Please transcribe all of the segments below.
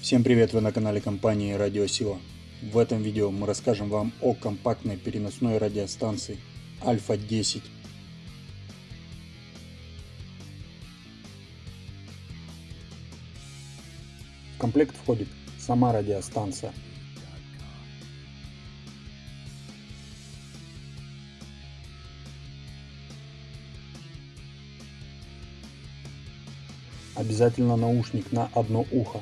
Всем привет, вы на канале компании Радиосила. В этом видео мы расскажем вам о компактной переносной радиостанции Альфа 10. В комплект входит сама радиостанция. Обязательно наушник на одно ухо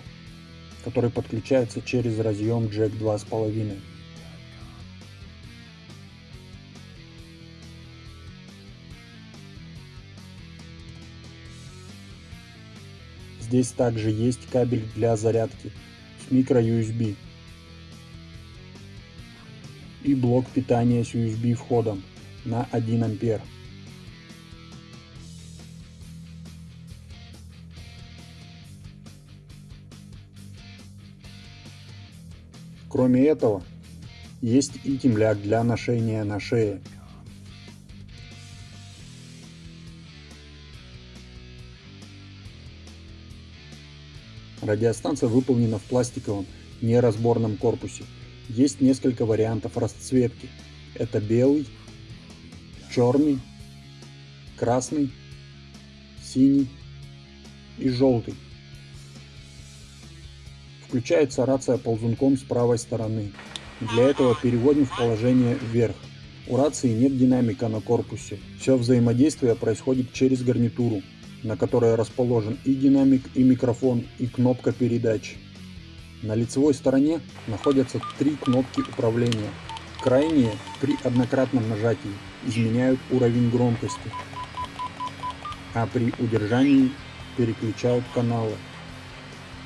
который подключается через разъем джек 2.5. Здесь также есть кабель для зарядки с USB и блок питания с USB входом на 1 ампер. Кроме этого, есть и темляк для ношения на шее. Радиостанция выполнена в пластиковом неразборном корпусе. Есть несколько вариантов расцветки. Это белый, черный, красный, синий и желтый. Включается рация ползунком с правой стороны. Для этого переводим в положение вверх. У рации нет динамика на корпусе. Все взаимодействие происходит через гарнитуру, на которой расположен и динамик, и микрофон, и кнопка передач. На лицевой стороне находятся три кнопки управления. Крайние при однократном нажатии изменяют уровень громкости, а при удержании переключают каналы.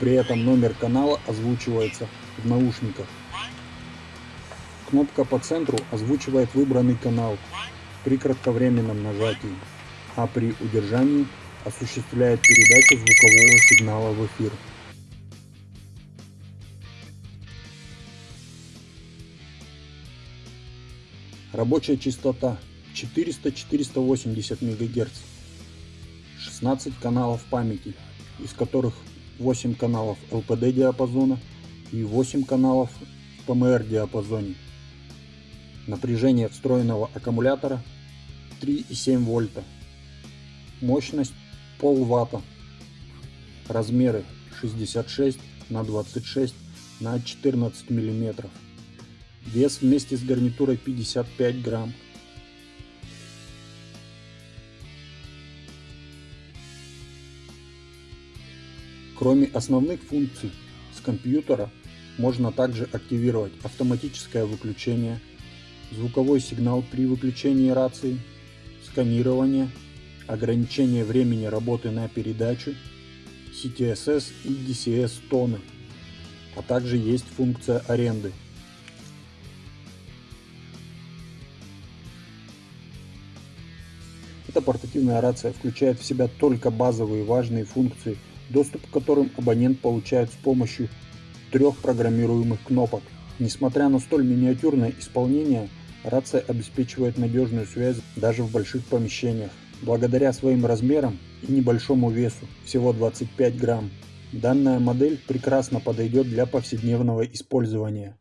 При этом номер канала озвучивается в наушниках. Кнопка по центру озвучивает выбранный канал при кратковременном нажатии, а при удержании осуществляет передачу звукового сигнала в эфир. Рабочая частота 400-480 МГц. 16 каналов памяти, из которых 8 каналов LPD диапазона и 8 каналов в PMR диапазоне. Напряжение встроенного аккумулятора 3,7 вольта. Мощность пол ватта. Размеры 66 на 26 на 14 миллиметров. Вес вместе с гарнитурой 55 грамм. Кроме основных функций с компьютера можно также активировать автоматическое выключение, звуковой сигнал при выключении рации, сканирование, ограничение времени работы на передачу, CTSS и DCS тоны, а также есть функция аренды. Эта портативная рация включает в себя только базовые важные функции – доступ к которым абонент получает с помощью трех программируемых кнопок. Несмотря на столь миниатюрное исполнение, рация обеспечивает надежную связь даже в больших помещениях. Благодаря своим размерам и небольшому весу, всего 25 грамм, данная модель прекрасно подойдет для повседневного использования.